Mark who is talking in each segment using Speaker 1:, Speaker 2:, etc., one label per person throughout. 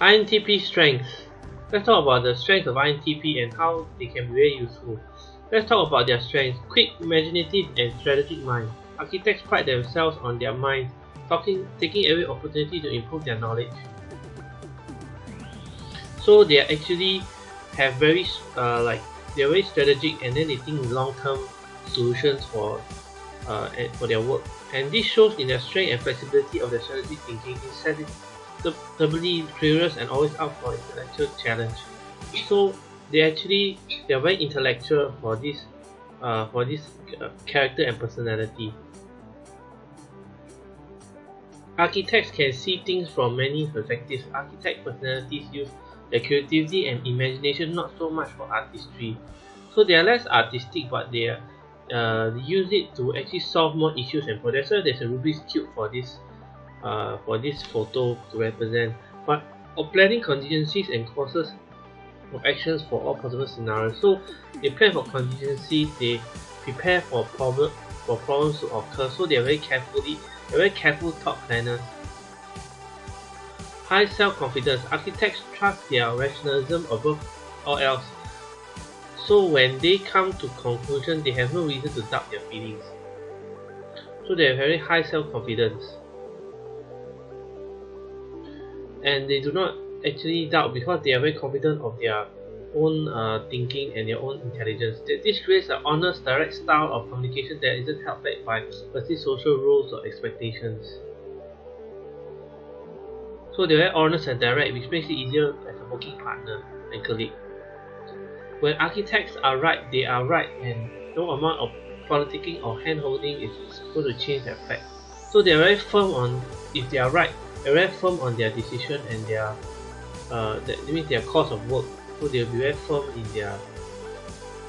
Speaker 1: INTP strengths. Let's talk about the strengths of INTP and how they can be very useful. Let's talk about their strengths. Quick, imaginative, and strategic mind. Architects pride themselves on their minds, talking, taking every opportunity to improve their knowledge. So they actually have very uh, like they're very strategic and then they think long-term solutions for uh, for their work. And this shows in their strength and flexibility of their strategic thinking, insensitively curious and always up for intellectual challenge. So they actually they are very intellectual for this uh, for this uh, character and personality. Architects can see things from many perspectives. Architect personalities use their creativity and imagination not so much for artistry. So they are less artistic but they are uh, use it to actually solve more issues and problems. So there's a Rubik's cube for this uh, for this photo to represent. But of planning contingencies and courses of actions for all possible scenarios. So they plan for contingencies, they prepare for problem for problems to occur. So they are very carefully, they're very careful top planners. High self-confidence. Architects trust their rationalism above all else. So when they come to conclusion, they have no reason to doubt their feelings. So they have very high self-confidence. And they do not actually doubt because they are very confident of their own uh, thinking and their own intelligence. This creates an honest, direct style of communication that isn't held back by perceived social rules or expectations. So they're very honest and direct, which makes it easier as a working partner and colleague. When architects are right, they are right, and no amount of politicking or hand-holding is going to change that fact. So they're very firm on if they are right, they're very firm on their decision and their uh, that means their course of work. So they'll be very firm in their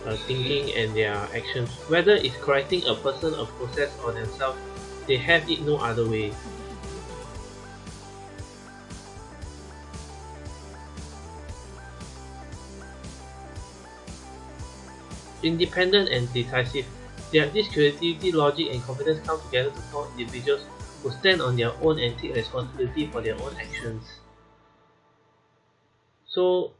Speaker 1: uh, thinking and their actions. Whether it's correcting a person a process or themselves they have it no other way. Independent and decisive. Their this creativity logic and confidence come together to form individuals who stand on their own and take responsibility for their own actions so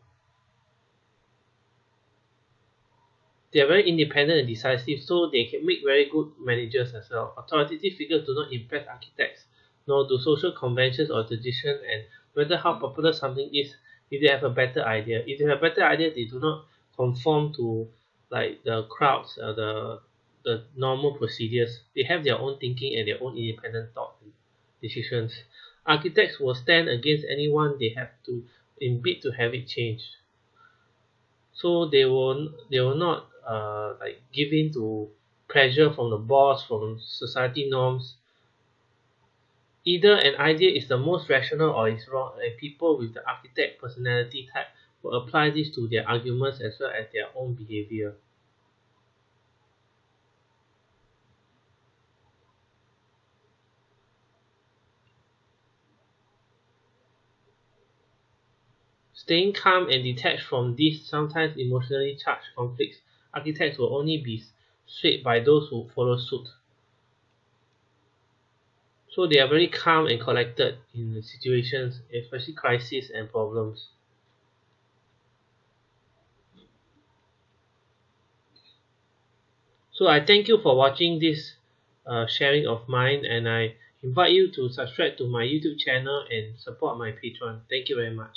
Speaker 1: they are very independent and decisive so they can make very good managers as well. Authoritative figures do not impress architects nor do social conventions or tradition and matter how popular something is if they have a better idea. If they have a better idea they do not conform to like the crowds or the the normal procedures. They have their own thinking and their own independent thought decisions. Architects will stand against anyone they have to in bid to have it changed. So they will they will not uh, like give in to pressure from the boss from society norms. Either an idea is the most rational or is wrong and people with the architect personality type will apply this to their arguments as well as their own behavior Staying calm and detached from these sometimes emotionally charged conflicts, architects will only be swayed by those who follow suit. So they are very calm and collected in situations, especially crises and problems. So I thank you for watching this uh, sharing of mine and I invite you to subscribe to my YouTube channel and support my Patreon. Thank you very much.